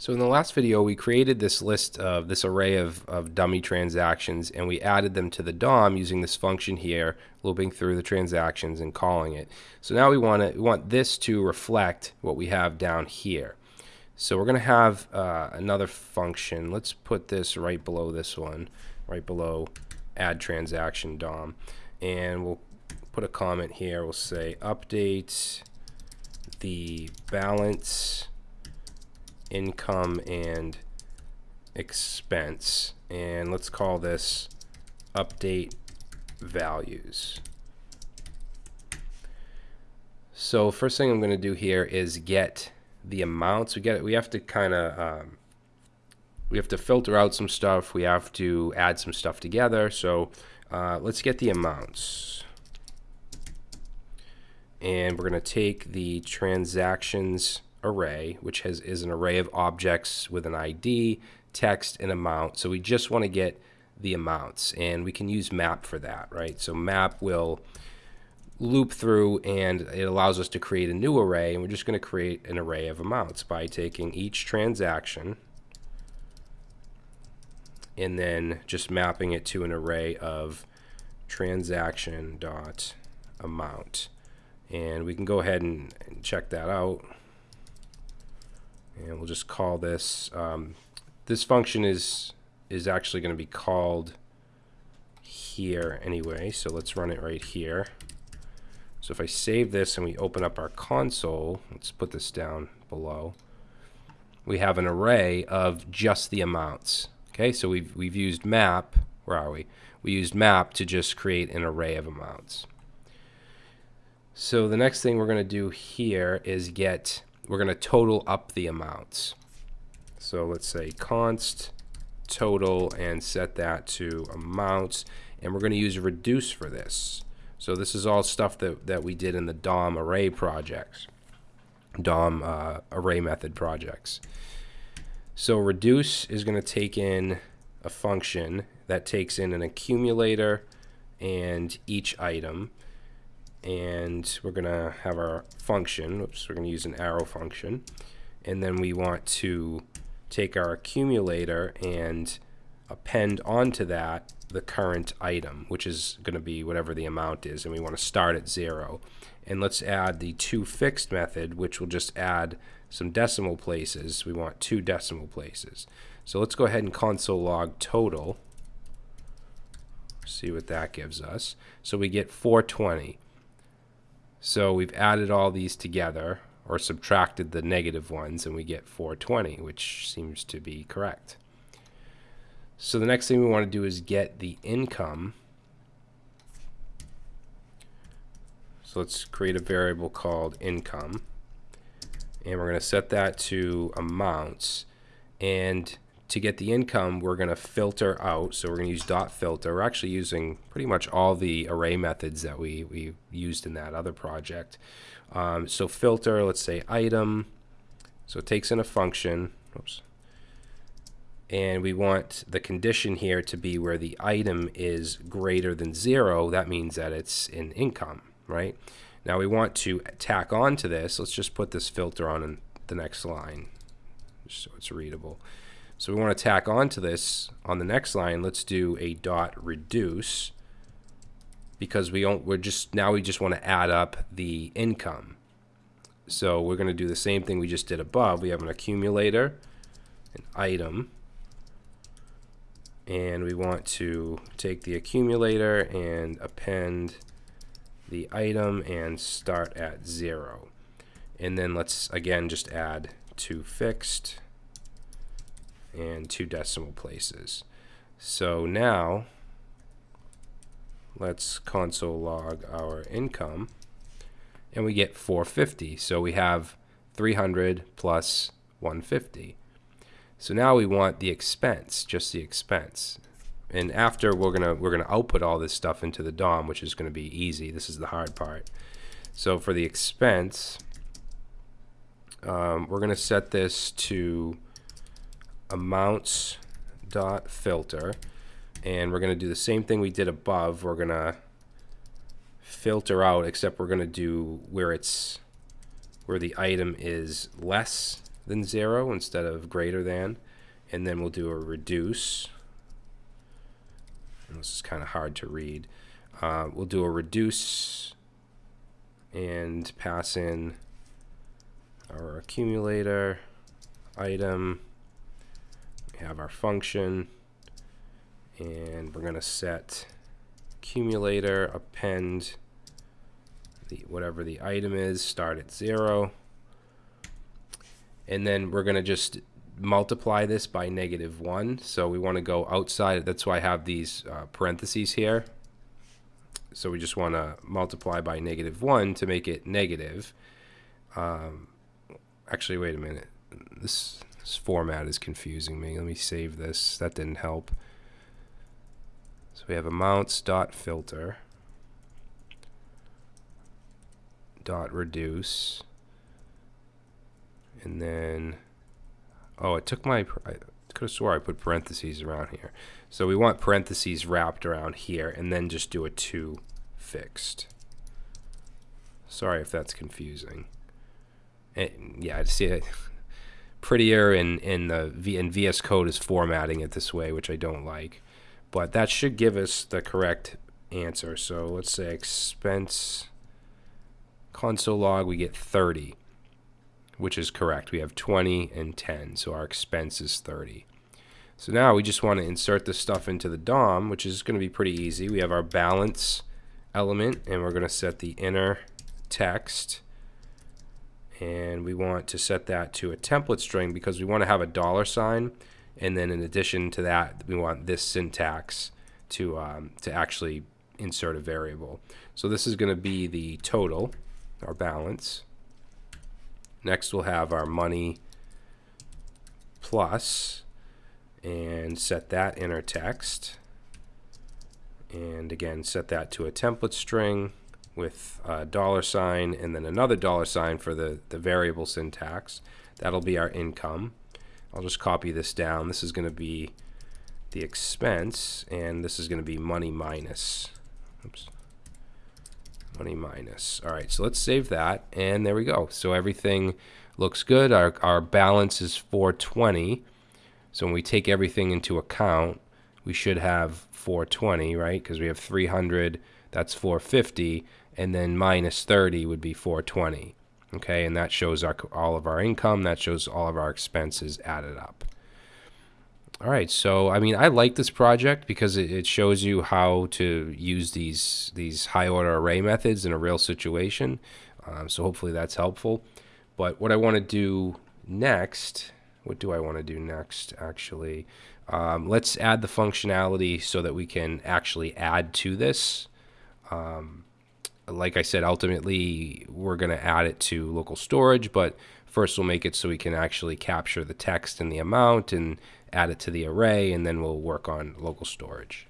So in the last video, we created this list of this array of, of dummy transactions and we added them to the DOM using this function here, looping through the transactions and calling it. So now we want to want this to reflect what we have down here. So we're going to have uh, another function. Let's put this right below this one, right below add transaction DOM. And we'll put a comment here. We'll say update the balance income and expense. And let's call this update values. So first thing I'm going to do here is get the amounts. We get we have to kind of um, we have to filter out some stuff. We have to add some stuff together. So uh, let's get the amounts. And we're going to take the transactions array, which has is an array of objects with an ID, text, and amount. So we just want to get the amounts, and we can use map for that, right? So map will loop through and it allows us to create a new array and we're just going to create an array of amounts by taking each transaction and then just mapping it to an array of transaction dot amount and we can go ahead and, and check that out and we'll just call this um, this function is is actually going to be called here anyway so let's run it right here. So if I save this and we open up our console let's put this down below we have an array of just the amounts okay? So we've we've used map where are we? We used map to just create an array of amounts. So the next thing we're going to do here is get we're going to total up the amounts. So let's say const total and set that to amounts. And we're going to use reduce for this. So this is all stuff that, that we did in the DOM array projects, DOM uh, array method projects. So reduce is going to take in a function that takes in an accumulator and each item and we're going to have our function. Oops, we're going to use an arrow function. And then we want to take our accumulator and append onto that the current item, which is going to be whatever the amount is, and we want to start at zero. And let's add the toFixed method, which will just add some decimal places. We want two decimal places. So let's go ahead and console log total. See what that gives us. So we get 420. So we've added all these together or subtracted the negative ones and we get 420, which seems to be correct. So the next thing we want to do is get the income. So let's create a variable called income. And we're going to set that to amounts. And to get the income, we're going to filter out. So we're going to use dot filter. We're actually using pretty much all the array methods that we, we used in that other project. Um, so filter, let's say item. So it takes in a function. Oops. And we want the condition here to be where the item is greater than zero. That means that it's in income, right? Now we want to tack on to this. Let's just put this filter on in the next line so it's readable. So we want to tack onto this on the next line. Let's do a dot reduce because we don't, we're just, now we just want to add up the income. So we're going to do the same thing we just did above. We have an accumulator, an item, and we want to take the accumulator and append the item and start at zero. And then let's again just add toFixed and two decimal places. So now let's console log our income and we get 450. So we have 300 plus 150. So now we want the expense, just the expense. And after we're gonna we're gonna output all this stuff into the DOM, which is gonna be easy. This is the hard part. So for the expense, um, we're gonna set this to amounts dot filter and we're going to do the same thing we did above we're going to filter out except we're going to do where it's where the item is less than 0 instead of greater than. And then we'll do a reduce. This is kind of hard to read. Uh, we'll do a reduce and pass in our accumulator item. Have our function. And we're going to set accumulator append the whatever the item is start at zero. And then we're going to just multiply this by negative 1 so we want to go outside that's why I have these uh, parentheses here. So we just want to multiply by negative 1 to make it negative. Um, actually wait a minute. This, this format is confusing me. Let me save this. That didn't help. So we have amounts dot filter dot reduce and then oh it took my I could have swore I put parentheses around here. So we want parentheses wrapped around here and then just do a 2 fixed. Sorry if that's confusing. And yeah I see it prettier in in the v in VS Code is formatting it this way which I don't like but that should give us the correct answer. So let's say expense console log, we get 30, which is correct. We have 20 and 10, so our expense is 30. So now we just want to insert this stuff into the DOM, which is going to be pretty easy. We have our balance element, and we're going to set the inner text. And we want to set that to a template string because we want to have a dollar sign and then in addition to that, we want this syntax to, um, to actually insert a variable. So this is going to be the total, our balance. Next we'll have our money plus and set that in our text. And again, set that to a template string with a dollar sign and then another dollar sign for the, the variable syntax. That'll be our income. I'll just copy this down. This is going to be the expense, and this is going to be money minus. Oops. Money minus. All right, so let's save that, and there we go. So everything looks good. Our, our balance is 420. So when we take everything into account, we should have 420, right? Because we have 300, that's 450, and then minus 30 would be 420 okay? And that shows our, all of our income that shows all of our expenses added up. All right so I mean I like this project because it, it shows you how to use these these high order array methods in a real situation. Um, so hopefully that's helpful. But what I want to do next what do I want to do next actually? Um, let's add the functionality so that we can actually add to this. Um, like I said, ultimately we're going to add it to local storage, but first we'll make it so we can actually capture the text and the amount and add it to the array, and then we'll work on local storage.